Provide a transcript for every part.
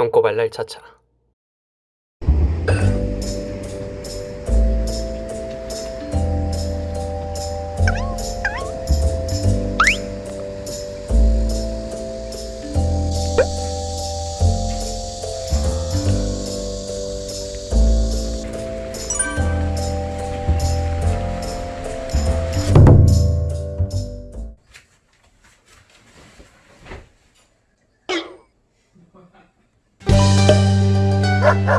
똥꼬발랄 차차 Ha ha ha!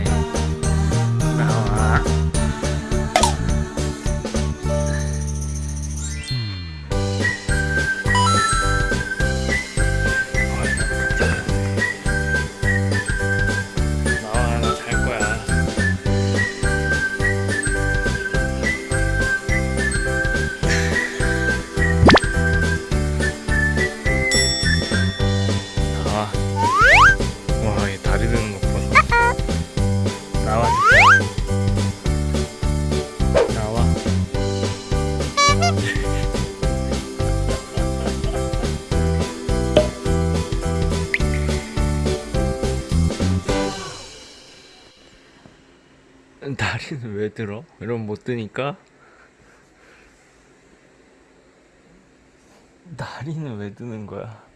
다리는 왜 들어? 이러면 못 드니까 다리는 왜 드는 거야?